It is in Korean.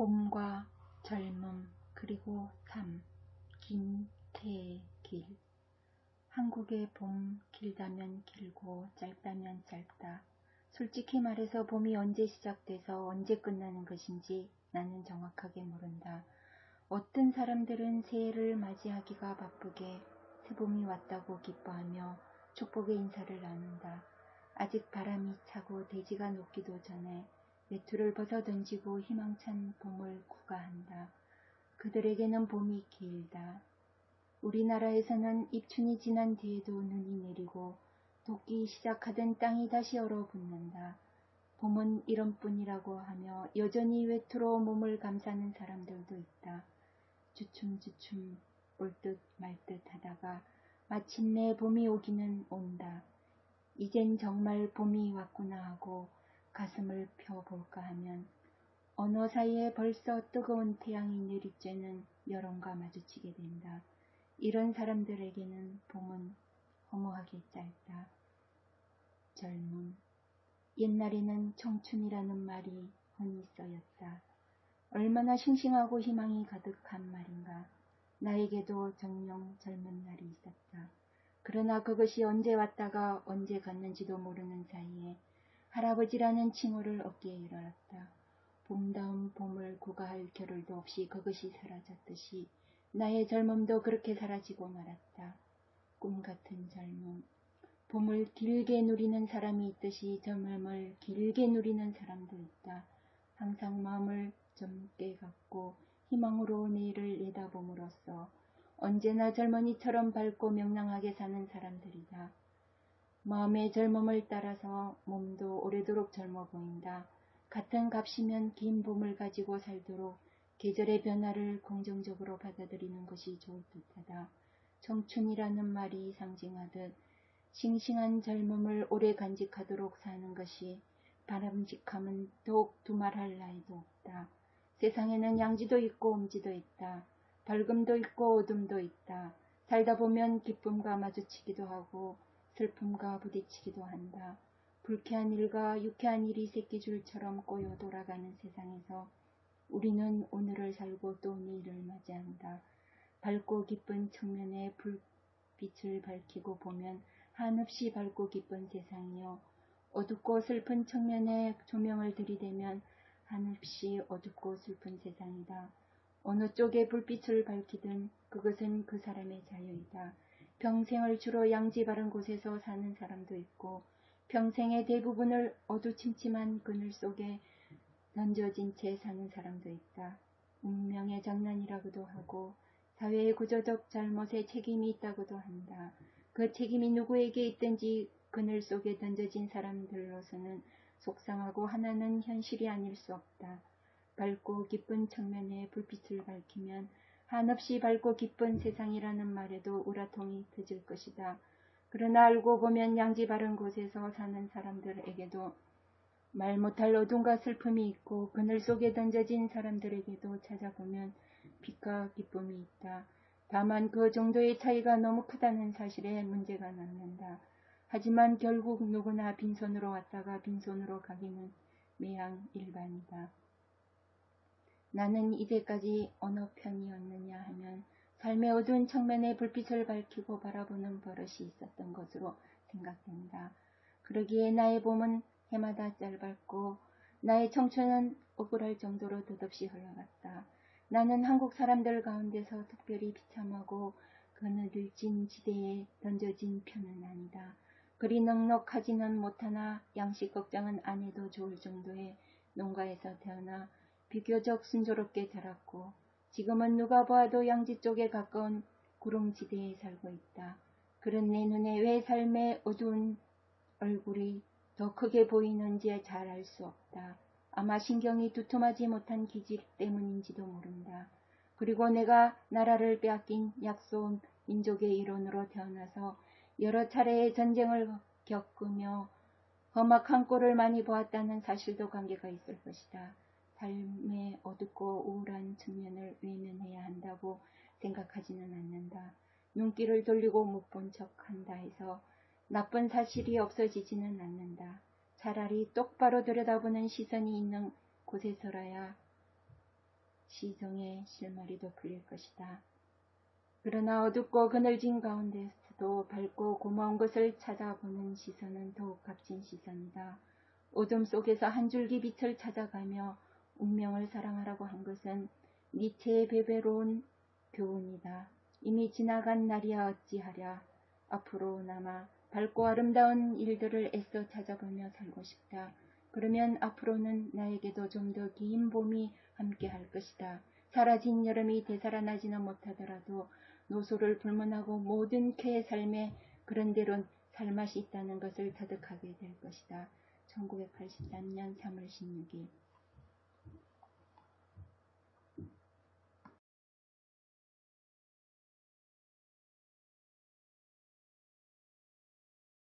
봄과 젊음 그리고 삶 김태길 한국의 봄 길다면 길고 짧다면 짧다. 솔직히 말해서 봄이 언제 시작돼서 언제 끝나는 것인지 나는 정확하게 모른다. 어떤 사람들은 새해를 맞이하기가 바쁘게 새봄이 왔다고 기뻐하며 축복의 인사를 나눈다. 아직 바람이 차고 대지가 녹기도 전에 외투를 벗어 던지고 희망찬 봄을 구가한다. 그들에게는 봄이 길다. 우리나라에서는 입춘이 지난 뒤에도 눈이 내리고 녹기 시작하던 땅이 다시 얼어붙는다. 봄은 이런뿐이라고 하며 여전히 외투로 몸을 감싸는 사람들도 있다. 주춤주춤 올 듯 말듯 하다가 마침내 봄이 오기는 온다. 이젠 정말 봄이 왔구나 하고 가슴을 펴볼까 하면 언어 사이에 벌써 뜨거운 태양이 내리쬐는 여론과 마주치게 된다. 이런 사람들에게는 봄은 허무하게 짧다. 젊음. 옛날에는 청춘이라는 말이 흔히 써였다. 얼마나 싱싱하고 희망이 가득한 말인가. 나에게도 정령 젊은 날이 있었다. 그러나 그것이 언제 왔다가 언제 갔는지도 모르는 사이에 할아버지라는 칭호를 어깨에 일어났다. 봄다운 봄을 구가할 겨를도 없이 그것이 사라졌듯이 나의 젊음도 그렇게 사라지고 말았다. 꿈 같은 젊음. 봄을 길게 누리는 사람이 있듯이 젊음을 길게 누리는 사람도 있다. 항상 마음을 젊게 갖고 희망으로 내일을 내다봄으로써 언제나 젊은이처럼 밝고 명랑하게 사는 사람들이다. 마음의 젊음을 따라서 몸도 오래도록 젊어 보인다. 같은 값이면 긴 봄을 가지고 살도록 계절의 변화를 긍정적으로 받아들이는 것이 좋을 듯하다. 청춘이라는 말이 상징하듯 싱싱한 젊음을 오래 간직하도록 사는 것이 바람직함은 더욱 두말할 나위도 없다. 세상에는 양지도 있고 음지도 있다. 밝음도 있고 어둠도 있다. 살다 보면 기쁨과 마주치기도 하고 슬픔과 부딪히기도 한다. 불쾌한 일과 유쾌한 일이 새끼줄처럼 꼬여 돌아가는 세상에서 우리는 오늘을 살고 또 내일을 맞이한다. 밝고 기쁜 측면에 불빛을 밝히고 보면 한없이 밝고 기쁜 세상이요. 어둡고 슬픈 측면에 조명을 들이대면 한없이 어둡고 슬픈 세상이다. 어느 쪽에 불빛을 밝히든 그것은 그 사람의 자유이다. 평생을 주로 양지 바른 곳에서 사는 사람도 있고 평생의 대부분을 어두침침한 그늘 속에 던져진 채 사는 사람도 있다. 운명의 장난이라고도 하고 사회의 구조적 잘못에 책임이 있다고도 한다. 그 책임이 누구에게 있든지 그늘 속에 던져진 사람들로서는 속상하고 하나는 현실이 아닐 수 없다. 밝고 기쁜 측면에 불빛을 밝히면 한없이 밝고 기쁜 세상이라는 말에도 우라통이 터질 것이다. 그러나 알고 보면 양지 바른 곳에서 사는 사람들에게도 말 못할 어둠과 슬픔이 있고 그늘 속에 던져진 사람들에게도 찾아보면 빛과 기쁨이 있다. 다만 그 정도의 차이가 너무 크다는 사실에 문제가 남는다. 하지만 결국 누구나 빈손으로 왔다가 빈손으로 가기는 매양 일반이다. 나는 이제까지 어느 편이었느냐 하면 삶의 어두운 측면에 불빛을 밝히고 바라보는 버릇이 있었던 것으로 생각된다. 그러기에 나의 봄은 해마다 짧았고 나의 청춘은 억울할 정도로 덧없이 흘러갔다. 나는 한국 사람들 가운데서 특별히 비참하고 그늘진 지대에 던져진 편은 아니다. 그리 넉넉하지는 못하나 양식 걱정은 안 해도 좋을 정도의 농가에서 태어나 비교적 순조롭게 자랐고 지금은 누가 보아도 양지 쪽에 가까운 구릉지대에 살고 있다. 그런 내 눈에 왜 삶의 어두운 얼굴이 더 크게 보이는지 잘 알 수 없다. 아마 신경이 두툼하지 못한 기질 때문인지도 모른다. 그리고 내가 나라를 빼앗긴 약소온 민족의 일원으로 태어나서 여러 차례의 전쟁을 겪으며 험악한 꼴을 많이 보았다는 사실도 관계가 있을 것이다. 삶의 어둡고 우울한 측면을 외면해야 한다고 생각하지는 않는다. 눈길을 돌리고 못 본 척 한다 해서 나쁜 사실이 없어지지는 않는다. 차라리 똑바로 들여다보는 시선이 있는 곳에서라야 시정의 실마리도 풀릴 것이다. 그러나 어둡고 그늘진 가운데서도 밝고 고마운 것을 찾아보는 시선은 더욱 값진 시선이다. 어둠 속에서 한 줄기 빛을 찾아가며 운명을 사랑하라고 한 것은 니체의 베베로운 교훈이다. 이미 지나간 날이야 어찌하랴. 앞으로 남아 밝고 아름다운 일들을 애써 찾아보며 살고 싶다. 그러면 앞으로는 나에게도 좀 더 긴 봄이 함께 할 것이다. 사라진 여름이 되살아나지는 못하더라도 노소를 불문하고 모든 개의 삶에 그런대로 살맛이 있다는 것을 터득하게 될 것이다. 1983년 3월 16일